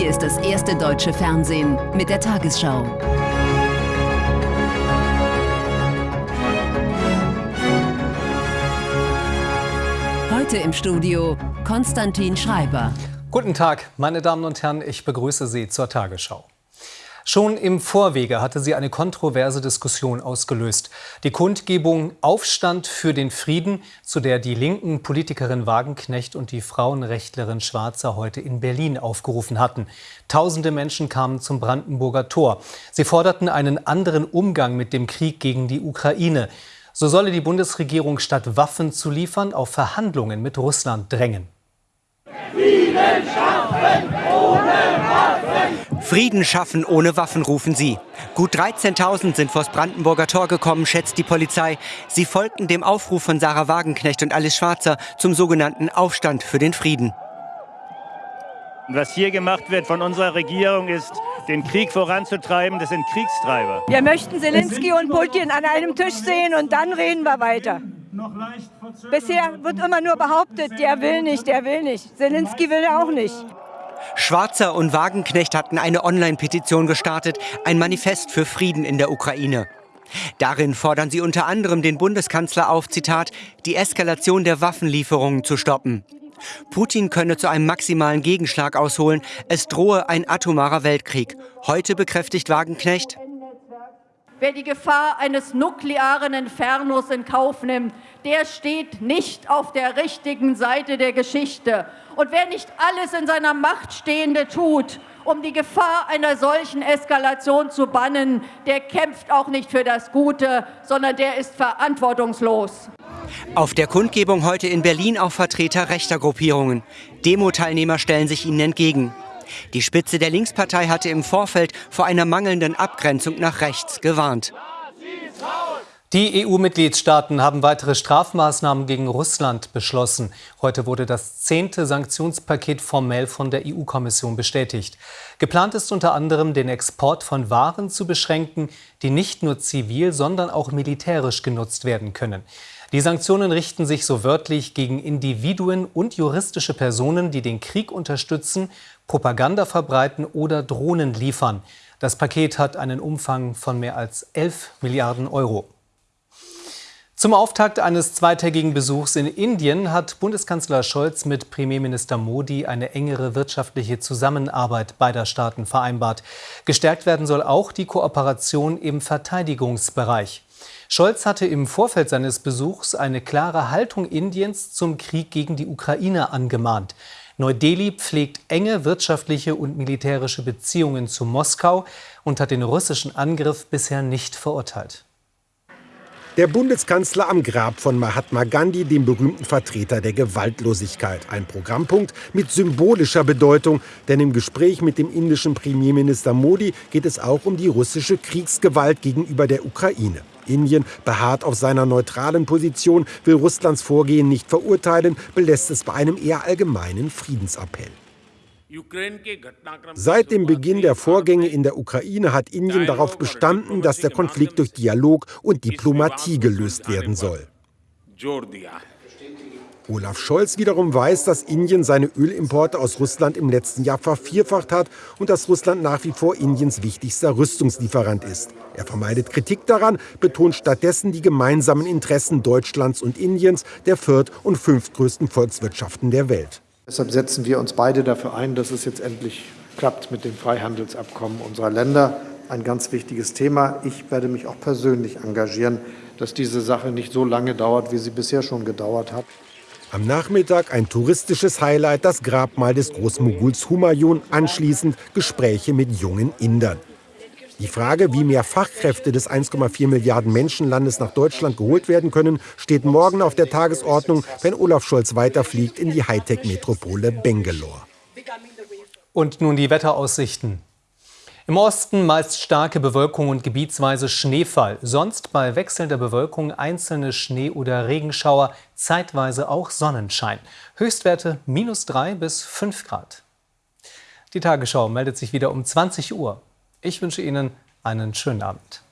Hier ist das erste deutsche Fernsehen mit der Tagesschau. Heute im Studio Konstantin Schreiber. Guten Tag, meine Damen und Herren, ich begrüße Sie zur Tagesschau. Schon im Vorwege hatte sie eine kontroverse Diskussion ausgelöst. Die Kundgebung Aufstand für den Frieden, zu der die linken Politikerin Wagenknecht und die Frauenrechtlerin Schwarzer heute in Berlin aufgerufen hatten. Tausende Menschen kamen zum Brandenburger Tor. Sie forderten einen anderen Umgang mit dem Krieg gegen die Ukraine. So solle die Bundesregierung statt Waffen zu liefern auf Verhandlungen mit Russland drängen. Frieden schaffen ohne Frieden schaffen ohne Waffen, rufen sie. Gut 13.000 sind vors Brandenburger Tor gekommen, schätzt die Polizei. Sie folgten dem Aufruf von Sarah Wagenknecht und Alice Schwarzer zum sogenannten Aufstand für den Frieden. Was hier gemacht wird von unserer Regierung ist, den Krieg voranzutreiben. Das sind Kriegstreiber. Wir möchten Zelensky und Putin an einem Tisch sehen und dann reden wir weiter. Bisher wird immer nur behauptet, der will nicht, der will nicht. Zelensky will auch nicht. Schwarzer und Wagenknecht hatten eine Online-Petition gestartet, ein Manifest für Frieden in der Ukraine. Darin fordern sie unter anderem den Bundeskanzler auf, Zitat, die Eskalation der Waffenlieferungen zu stoppen. Putin könne zu einem maximalen Gegenschlag ausholen. Es drohe ein atomarer Weltkrieg. Heute bekräftigt Wagenknecht, Wer die Gefahr eines nuklearen Infernos in Kauf nimmt, der steht nicht auf der richtigen Seite der Geschichte. Und wer nicht alles in seiner Macht Stehende tut, um die Gefahr einer solchen Eskalation zu bannen, der kämpft auch nicht für das Gute, sondern der ist verantwortungslos. Auf der Kundgebung heute in Berlin auch Vertreter rechter Gruppierungen. Demo-Teilnehmer stellen sich ihnen entgegen. Die Spitze der Linkspartei hatte im Vorfeld vor einer mangelnden Abgrenzung nach rechts gewarnt. Die EU-Mitgliedstaaten haben weitere Strafmaßnahmen gegen Russland beschlossen. Heute wurde das zehnte Sanktionspaket formell von der EU-Kommission bestätigt. Geplant ist unter anderem, den Export von Waren zu beschränken, die nicht nur zivil, sondern auch militärisch genutzt werden können. Die Sanktionen richten sich so wörtlich gegen Individuen und juristische Personen, die den Krieg unterstützen, Propaganda verbreiten oder Drohnen liefern. Das Paket hat einen Umfang von mehr als 11 Milliarden Euro. Zum Auftakt eines zweitägigen Besuchs in Indien hat Bundeskanzler Scholz mit Premierminister Modi eine engere wirtschaftliche Zusammenarbeit beider Staaten vereinbart. Gestärkt werden soll auch die Kooperation im Verteidigungsbereich. Scholz hatte im Vorfeld seines Besuchs eine klare Haltung Indiens zum Krieg gegen die Ukraine angemahnt. Neu-Delhi pflegt enge wirtschaftliche und militärische Beziehungen zu Moskau und hat den russischen Angriff bisher nicht verurteilt. Der Bundeskanzler am Grab von Mahatma Gandhi, dem berühmten Vertreter der Gewaltlosigkeit. Ein Programmpunkt mit symbolischer Bedeutung, denn im Gespräch mit dem indischen Premierminister Modi geht es auch um die russische Kriegsgewalt gegenüber der Ukraine. Indien beharrt auf seiner neutralen Position, will Russlands Vorgehen nicht verurteilen, belässt es bei einem eher allgemeinen Friedensappell. Seit dem Beginn der Vorgänge in der Ukraine hat Indien darauf bestanden, dass der Konflikt durch Dialog und Diplomatie gelöst werden soll. Olaf Scholz wiederum weiß, dass Indien seine Ölimporte aus Russland im letzten Jahr vervierfacht hat und dass Russland nach wie vor Indiens wichtigster Rüstungslieferant ist. Er vermeidet Kritik daran, betont stattdessen die gemeinsamen Interessen Deutschlands und Indiens, der viert- und fünftgrößten Volkswirtschaften der Welt. Deshalb setzen wir uns beide dafür ein, dass es jetzt endlich klappt mit dem Freihandelsabkommen unserer Länder. Ein ganz wichtiges Thema. Ich werde mich auch persönlich engagieren, dass diese Sache nicht so lange dauert, wie sie bisher schon gedauert hat. Am Nachmittag ein touristisches Highlight, das Grabmal des Großmoguls Humayun, anschließend Gespräche mit jungen Indern. Die Frage, wie mehr Fachkräfte des 1,4 Milliarden Menschenlandes nach Deutschland geholt werden können, steht morgen auf der Tagesordnung, wenn Olaf Scholz weiterfliegt in die Hightech-Metropole Bangalore. Und nun die Wetteraussichten. Im Osten meist starke Bewölkung und gebietsweise Schneefall. Sonst bei wechselnder Bewölkung einzelne Schnee- oder Regenschauer, zeitweise auch Sonnenschein. Höchstwerte minus 3 bis 5 Grad. Die Tagesschau meldet sich wieder um 20 Uhr. Ich wünsche Ihnen einen schönen Abend.